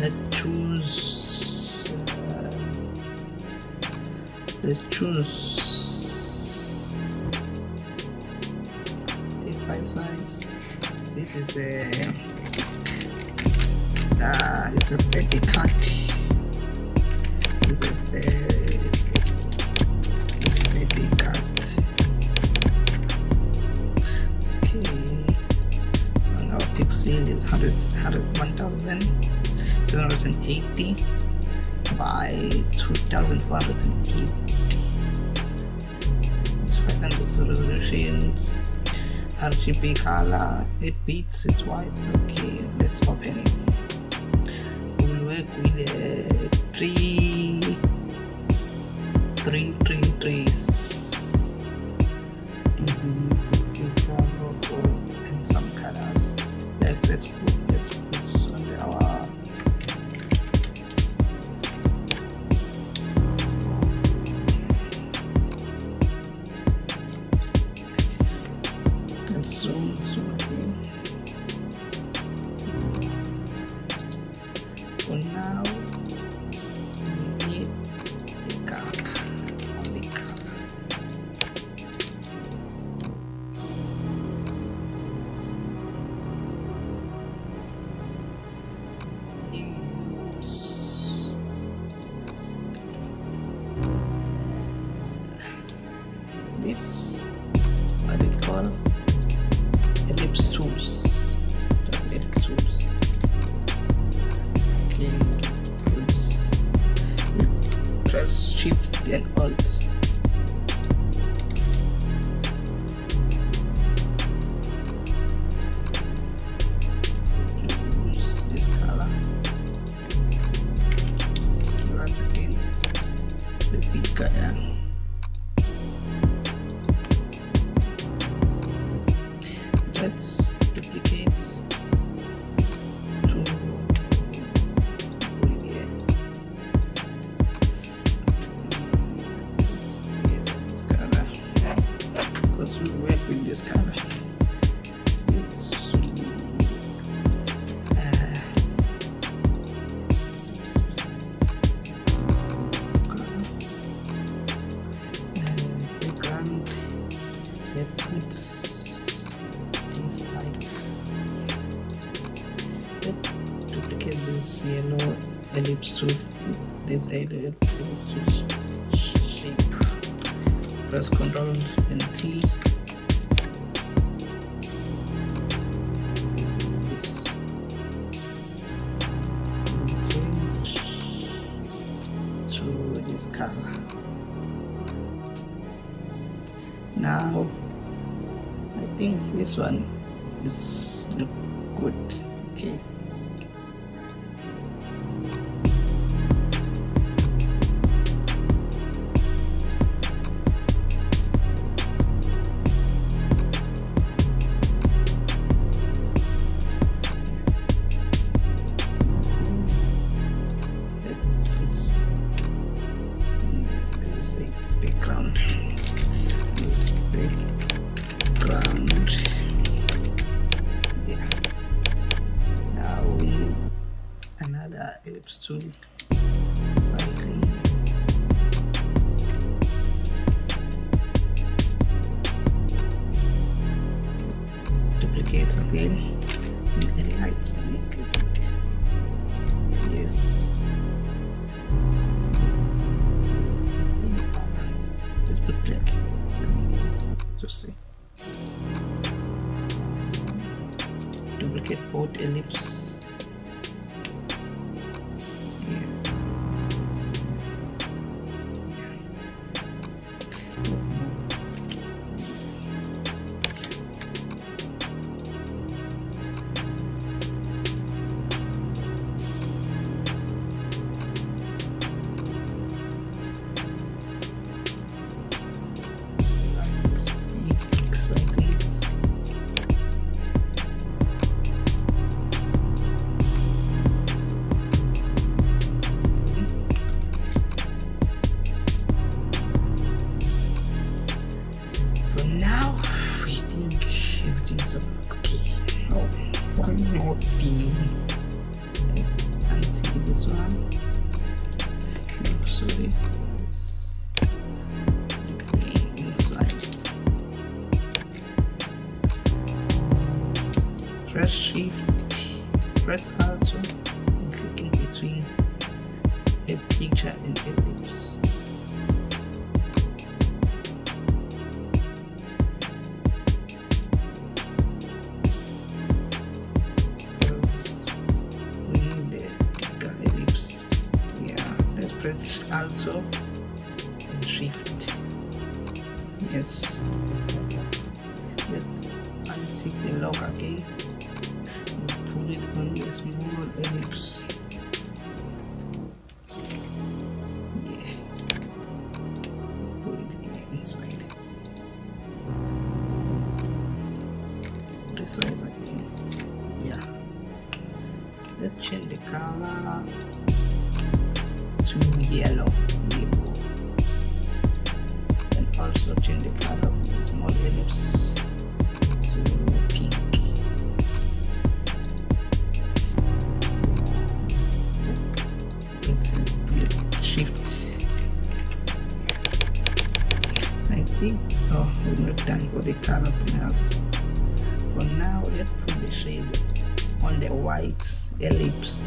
let's choose uh, let's choose a5 size. This is a uh, it's a petty cut. It's a petty cut. Okay. And our pixel is 100, 100 1000 780 by 2480 it's 500 resolution. RGB color. 8 bits it's white. Okay. Let's open it a three three three trees mm-hmm. and some colors. Let's let's what do you ellipse tools. Just ellipse tools? Okay. Oops. Press shift and alt. Bigger yeah this shape press ctrl and change to this color now I think this one is ellipse tool. Slightly. Duplicates again. And light. Make it. Yes. Let's put black. Just see. Duplicate both ellipse. Press shift, press alt and clicking between a picture and bigger ellipse yeah let's press also and shift. Yes. Let's untick the lock again it on a small ellipse yeah. Put it in inside. Resize again yeah. Let's change the color. To yellow yellow. And also change the color of the small ellipse to Oh we're not done for the panels for now let's put the shade on the white ellipse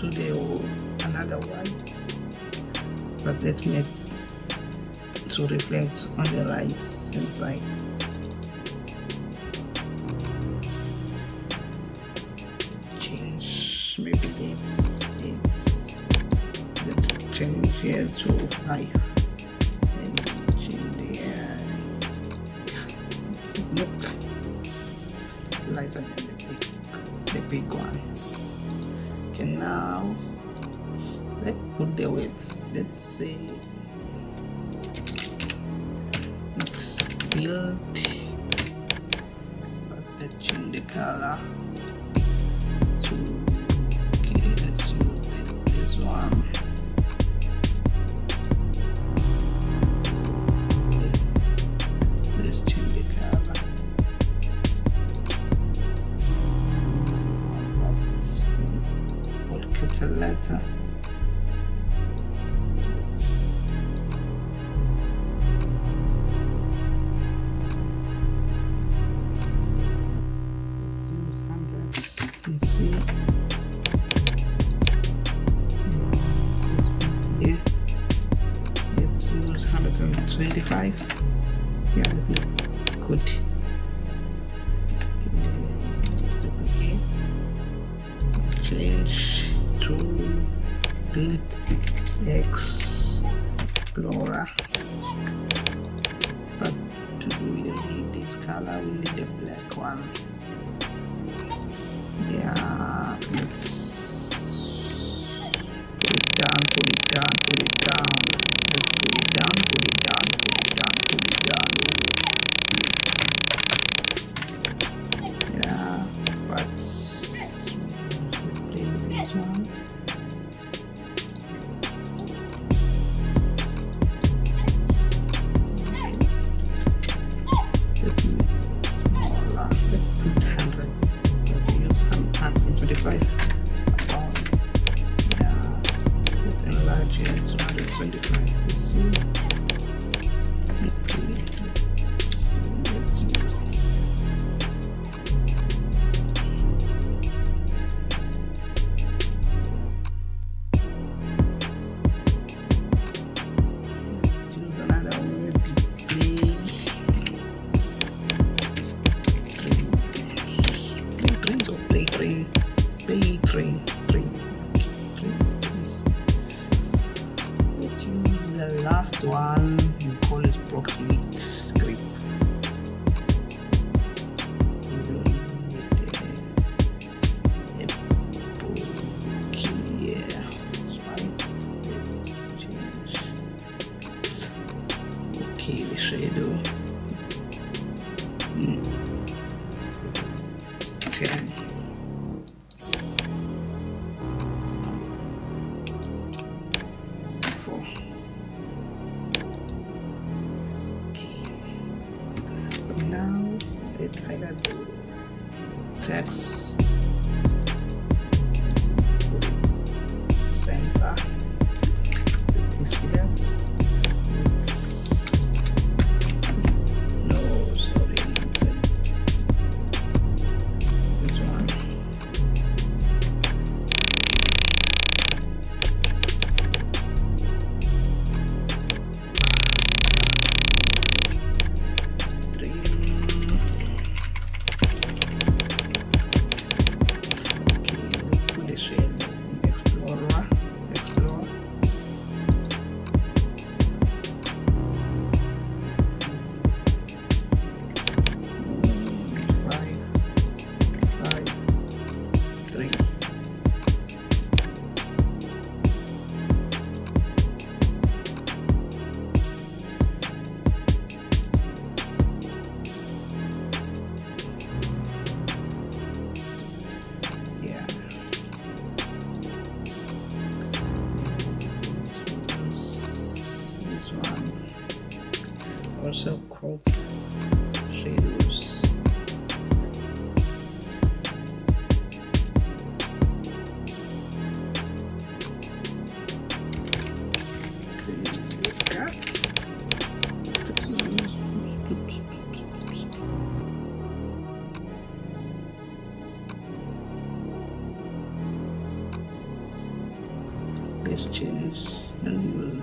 copy to oh, the another white, but let's make to reflect on the right hand side. Change maybe it's it's let's change here to five and change here. Look lighter than the big the big one. Okay now. Let's put the weights. Let's say let's change the color 125. Yeah, good. 125 about yeah. Let's enlarge it to 125 train train train let's use the last one you call it proximate script. Okay the shadow. Mm. ten The news. In